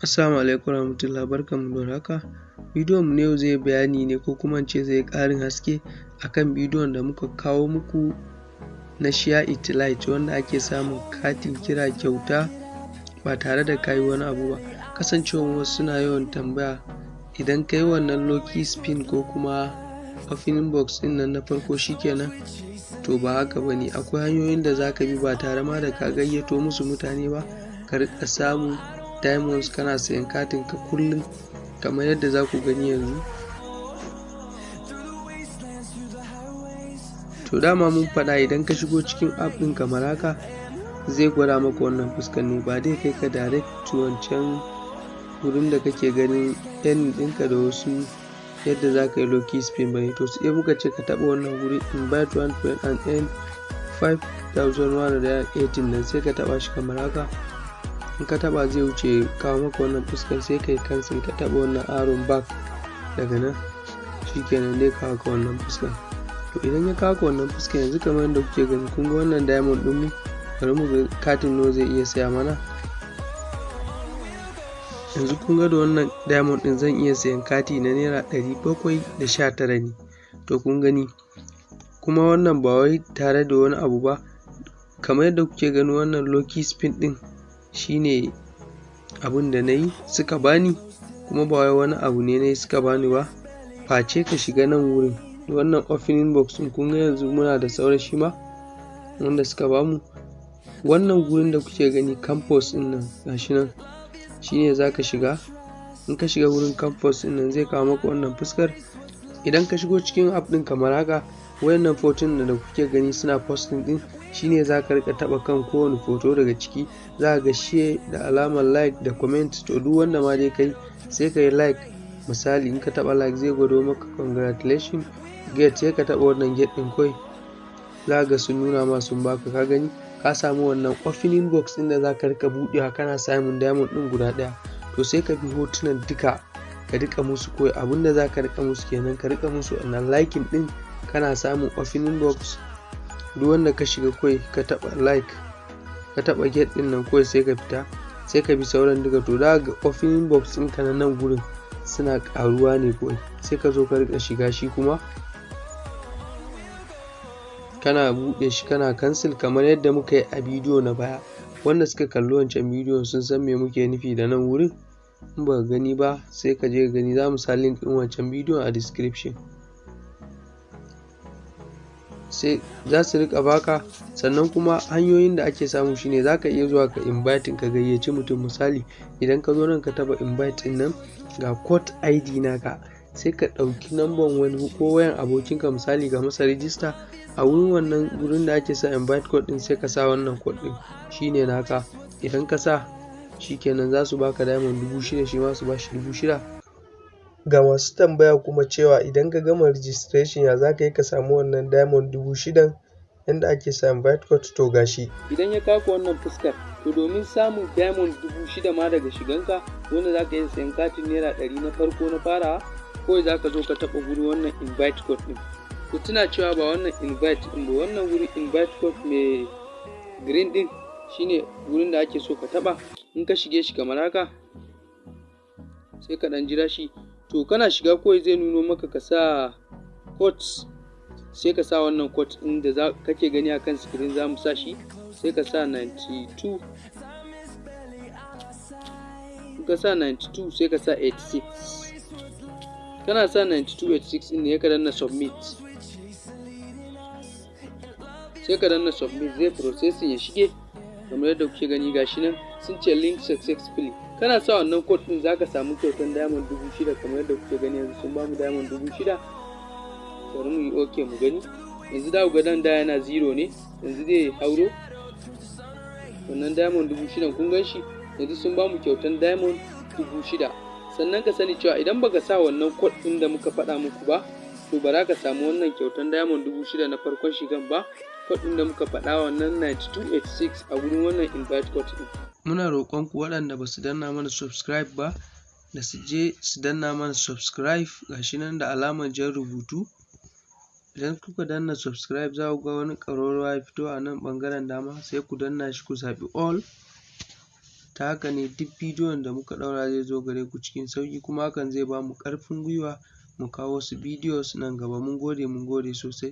Assalamu alaikum warahmatullahi barkanmu da warhaka. Bidiyon mu na yau zai bayani ne ko kuma in ce zai ƙarin haske akan bidiyon da muka kawo muku na share it wanda ake samun katin kira kyauta ba tare da ka yi wani abu ba. Kasancewar wasu suna yawan tambaya idan ka yi wannan lucky spin ko kuma opening box ɗin nan na farko shikenan to ba haka ba ne akwai hanyoyin da za ka bi ba tare ma da ka gayyato musu mutane ba ka riƙa samun diamonds kana sayan katin ka kullum kamar yadda za ku gani yanzu. To dama mun faɗa idan ka shigo cikin app ɗin kamar haka zai gwada maka wannan fuskar ne ba dai kai ka direct to wancan wurin da kake ganin earning ɗinka da wasu yadda za ka yi lucky spin ba. To sai muka ce ka taɓa wannan wuri invite one friend and earn 5118 nan sai ka taɓa shi kamar haka. In ka taɓa zai wuce kawo maka wannan fuskar sai ka yi cancel ka taɓa wannan arrow back daga nan shikenan zai kawo ka wannan fuskar. To idan ya kawo ka wannan fuskar yanzu kamar yadda kuke gani kun ga wannan diamond ɗin mu bari mu ga katin nawa zai iya saya mana. Yanzu kun ga da wannan diamond ɗin zan iya sayan kati na naira ɗari bakwai da sha tara ne. To kun gani kuma wannan ba wai tare da wani abu ba kamar yadda kuke gani wannan lucky spin ɗin shine abun da na yi suka bani kuma ba wai wani abu ne na yi suka bani ba. Face ka shiga nan wurin. Wannan opening box ɗin kun ga yanzu muna da sauran shi ma wanda suka ba mu. Wannan gurin da kuke gani campus ɗin nan gashi nan shine za ka shiga. In ka shiga wurin campus ɗin nan zai kawo maka wannan fuskar. Idan ka shigo cikin app ɗin kamar haka wayannan hotunan da kuke gani suna posting ɗin shine za ka riƙa taɓa kan kowane hoto daga ciki. Za ga share da alamar like da comment. To duk wanda ma dai kai sai ka yi like. Misali in ka taɓa like zai gwado maka congratulation get sai ka taɓa wannan get ɗin kawai. Za ga sun nuna ma sun baka. Ka gani? Ka samu wannan opening box ɗin da za ka riƙa buɗewa kana samun diamond ɗin guda ɗaya. To sai ka bi hotunan duka ka riƙa musu kawai. Abin da za ka riƙa musu kenan ka riƙa musu wannan liking ɗin kana samun opening box duk wanda ka shiga kawai ka taɓa like ka taɓa get ɗin nan kawai sai ka fita sai ka bi sauran duka. To za ga opening box ɗinka na nan gurin suna ƙaruwa ne kawai. Sai ka zo ka riƙa shiga shi kuma kana buɗe shi kana cancel kamar yadda muka yi a bidiyo na baya. Wanda suka kalli wancan bidiyon sun san me muke nufi da nan wurin. In baka gani ba sai ka je ka gani. Za mu sa link ɗin wancan bidiyon a description. Sai za su riƙa baka sannan kuma hanyoyin da ake samu shine za ka iya zuwa ka inviting ka gayyaci mutum. Misali idan ka zo nan ka taɓa invite ɗin nan ga code id naka sai ka ɗauki namban wani ko wayan abokinka. Misali ka masa rijista a wurin wannan wurin da ake sa invite code ɗin sai ka sa wannan code ɗin. Shine naka. Idan ka sa shikenan za su baka diamond dubu shida shi ma su bashi dubu shida. Ga masu tambaya kuma cewa idan ka gama registration ya za ka yi ka samu wannan diamond dubu shidan yanda ake sa invite code? To gashi idan ya kawo wannan fuskar to domin samun diamond dubu shida ma daga shiganka wanda za ka iya sayan katin naira ɗari na farko na farawa kawai za ka zo ka taɓa guri wannan invite code ɗin. Ku tuna cewa ba wannan invite ɗin ba wannan wuri invite code mai green ɗin shine wurin da ake so ka taɓa. In ka shige shi kamar haka sai ka ɗan jira shi. To kana shiga kawai zai nuno maka ka sa code sai ka sa wannan code ɗin da za kake gani akan screen za mu sa shi sai ka sa 92 in ka sa 92 sai ka sa 86 kana sa 9286 ɗin ne ka danna submit. Sai ka danna submit zai processing ya shige. Kamar yadda kuke gani gashi nan sun ce link successfully. Kana sa wannan code din zaka samu kyautan diamond dubu shida kamar yadda kuke gani yanzu sun ba mu diamond dubu shida. Bari mu yi ok mu gani. Yanzu da ga dan da yana zero ne yanzu zai hauro. Wannan diamond dubu shida kun gan shi yanzu sun ba mu kyautan diamond dubu shida. Sannan ka sani cewa idan baka sa wannan code din da muka faɗa muku ba to ba za ka samu wannan kyautan diamond dubu shida na farkon shigan ba. Code da muka faɗa wannan 9286 a wurin wannan invite code din muna roƙon ku waɗanda ba su danna mana subscribe ba da su je su danna mana subscribe gashi nan da alamar jan rubutu. Idan kuka danna subscribe za ku ga wani ƙararrawa ya fito a nan ɓangaren dama sai ku danna shi ku zaɓi all. Ta haka ne duk bidiyon da muka ɗaura zai zo gare ku cikin sauƙi kuma hakan zai ba mu ƙarfin gwiwa mu kawo wasu bidiyos nan gaba. Mun gode mun gode sosai.